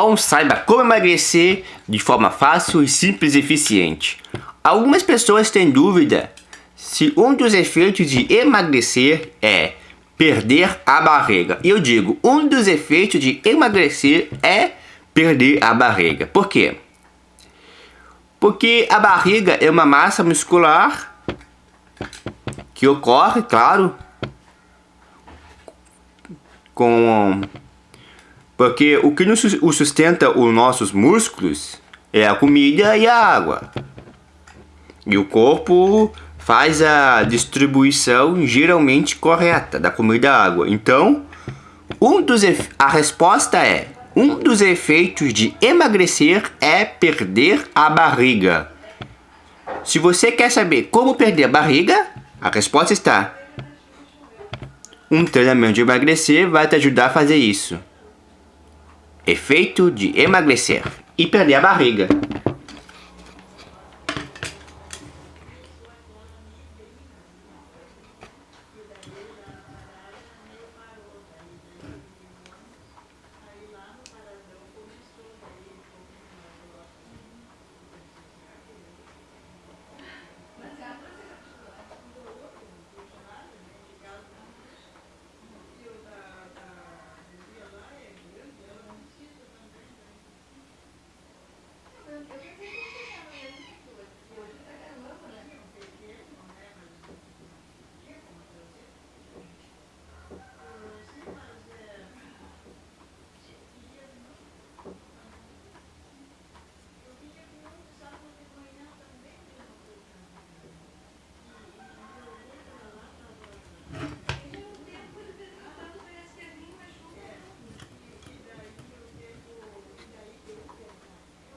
bom? Saiba como emagrecer de forma fácil, simples e eficiente. Algumas pessoas têm dúvida se um dos efeitos de emagrecer é perder a barriga. E eu digo, um dos efeitos de emagrecer é perder a barriga. Por quê? Porque a barriga é uma massa muscular que ocorre, claro, com porque o que nos sustenta os nossos músculos é a comida e a água. E o corpo faz a distribuição geralmente correta da comida e água. Então, um dos a resposta é um dos efeitos de emagrecer é perder a barriga. Se você quer saber como perder a barriga, a resposta está. Um treinamento de emagrecer vai te ajudar a fazer isso. Efeito de emagrecer e perder a barriga.